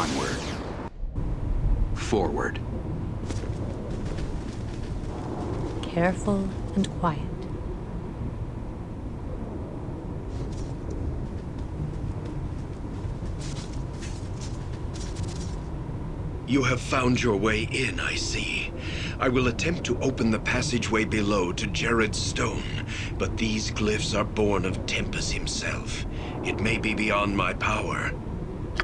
Onward. Forward. Careful and quiet. You have found your way in, I see. I will attempt to open the passageway below to Jerrod's stone, but these glyphs are born of Tempus himself. It may be beyond my power.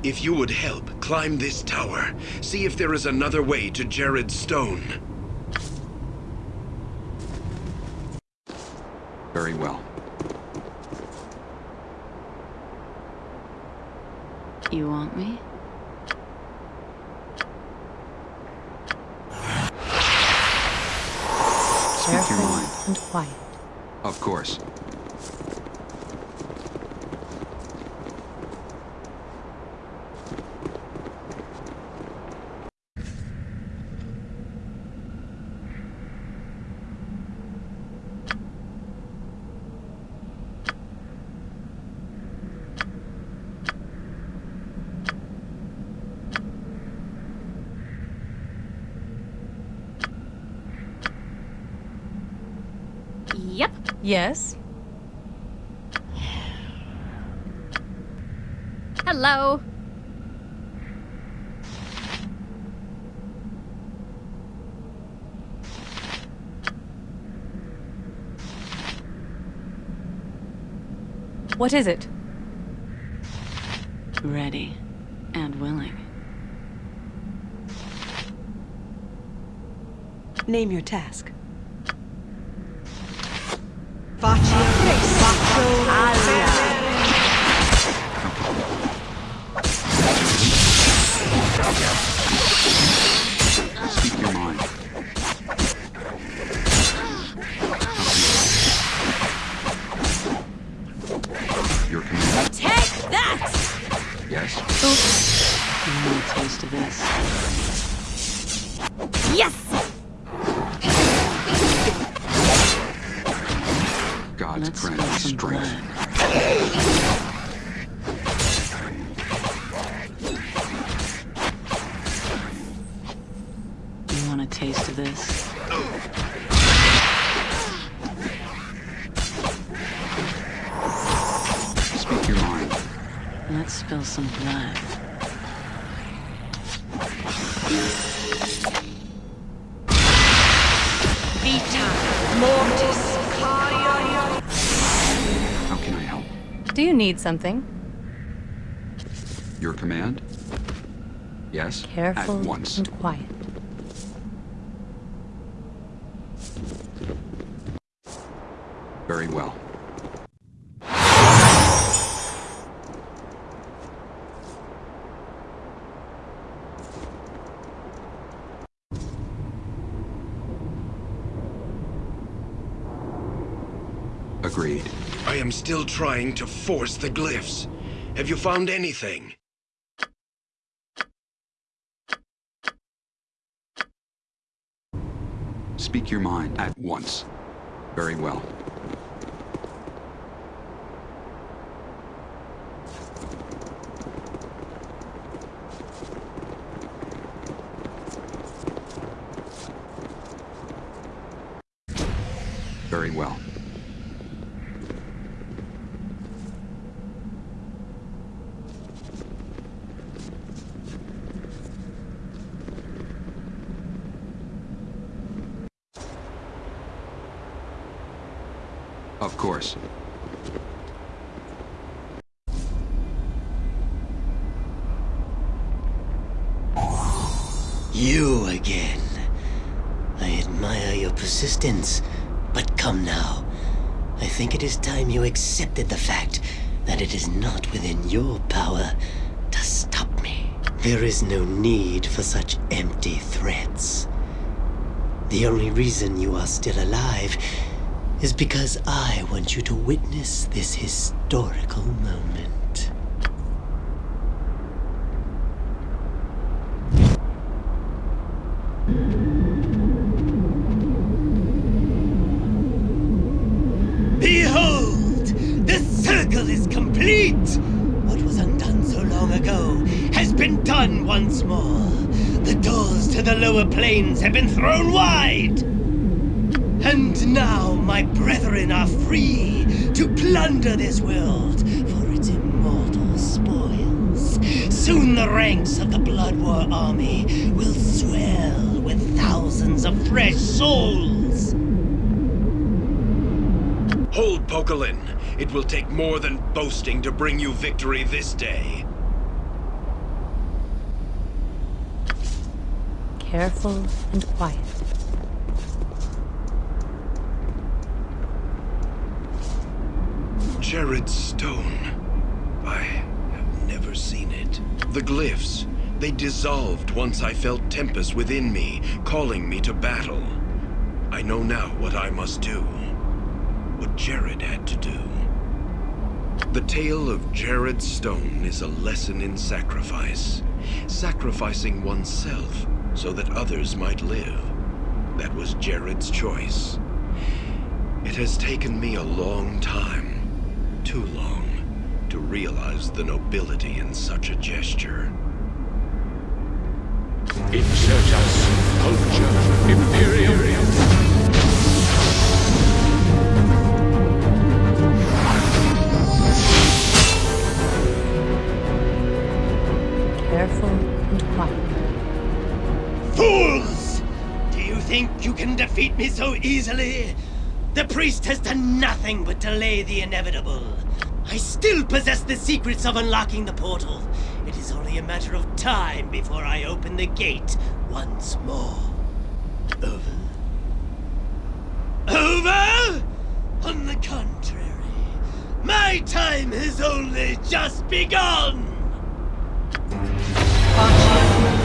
If you would help, climb this tower. See if there is another way to Jerrod's stone. Very well. You want me? Speak your Careful mind. and quiet. Of course. Yes? Hello. What is it? Ready and willing. Name your task. Faccio, God's Let's spill some strength. blood. You want a taste of this? Speak your mind. Let's spill some blood. vita, mortis, Do you need something? Your command? Yes. Careful At once. and quiet. Very well. Agreed. I am still trying to force the glyphs. Have you found anything? Speak your mind at once. Very well. Very well. Of course. You again. I admire your persistence, but come now. I think it is time you accepted the fact that it is not within your power to stop me. There is no need for such empty threats. The only reason you are still alive is because I want you to witness this historical moment. Behold! The circle is complete! What was undone so long ago has been done once more. The doors to the lower planes have been thrown wide. And now my brethren are free to plunder this world for its immortal spoils. Soon the ranks of the Blood War army will swell with thousands of fresh souls. Hold, Poquelin. It will take more than boasting to bring you victory this day. Careful and quiet. Jerrod Stone. I have never seen it. The glyphs. They dissolved once I felt Tempus within me, calling me to battle. I know now what I must do. What Jerrod had to do. The tale of Jerrod Stone is a lesson in sacrifice. Sacrificing oneself so that others might live. That was Jerrod's choice. It has taken me a long time, too long, to realize the nobility in such a gesture. Insurgents, culture, imperium. Careful and quiet. Fools! Do you think you can defeat me so easily? The priest has done nothing but delay the inevitable. I still possess the secrets of unlocking the portal. It is only a matter of time before I open the gate once more. Over? Over? On the contrary, my time has only just begun!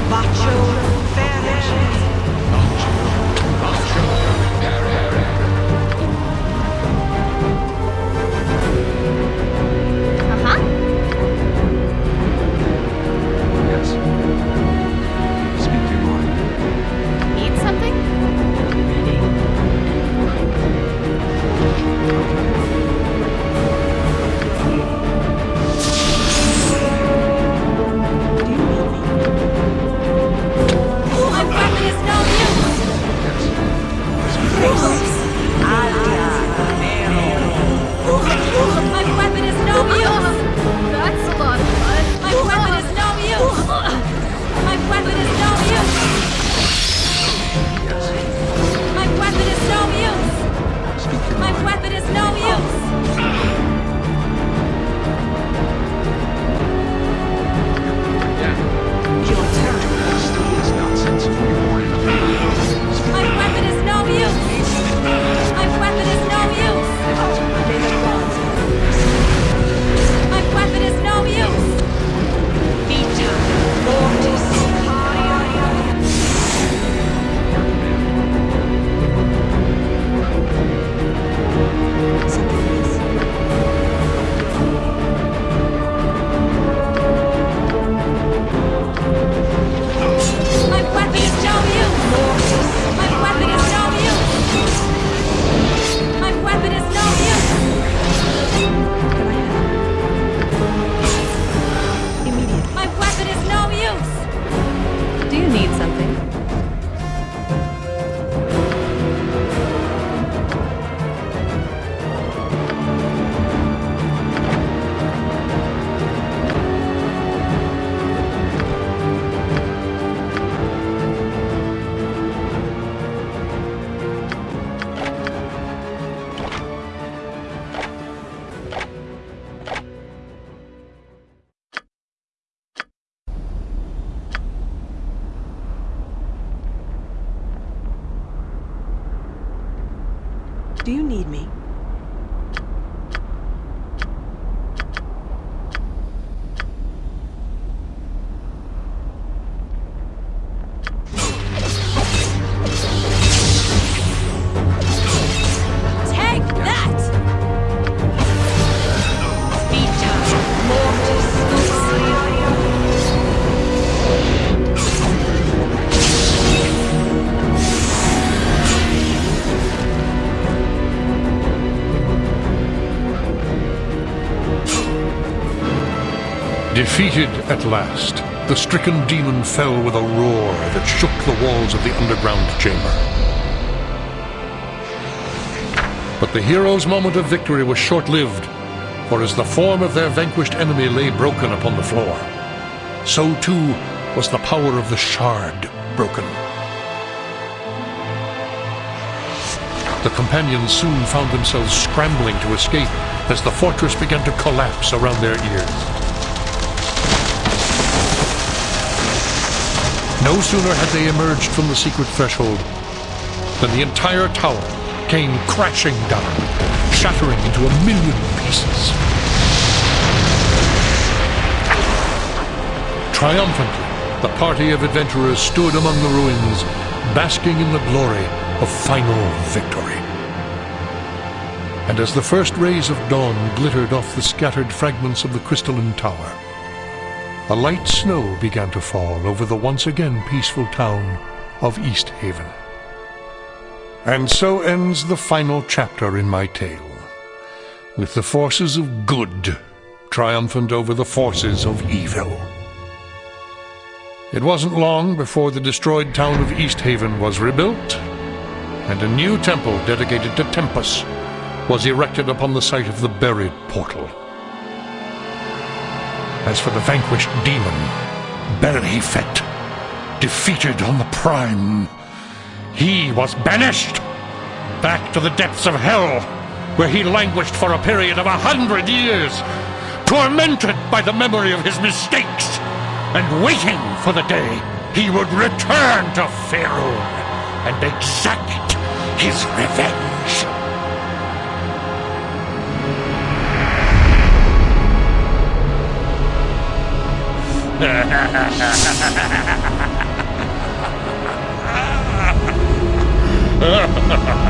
Bacho, Ferrer. Do you need me? Defeated at last, the stricken demon fell with a roar that shook the walls of the underground chamber. But the hero's moment of victory was short-lived, for as the form of their vanquished enemy lay broken upon the floor, so too was the power of the shard broken. The companions soon found themselves scrambling to escape as the fortress began to collapse around their ears. No sooner had they emerged from the secret threshold than the entire tower came crashing down, shattering into a million pieces. Triumphantly, the party of adventurers stood among the ruins, basking in the glory of final victory. And as the first rays of dawn glittered off the scattered fragments of the crystalline tower, a light snow began to fall over the once again peaceful town of East Haven. And so ends the final chapter in my tale, with the forces of good triumphant over the forces of evil. It wasn't long before the destroyed town of East Haven was rebuilt, and a new temple dedicated to Tempus was erected upon the site of the buried portal. As for the vanquished demon, Belhifet, defeated on the Prime, he was banished back to the depths of hell, where he languished for a period of a hundred years, tormented by the memory of his mistakes, and waiting for the day he would return to Faerun and exact his revenge. Ha ha ha ha!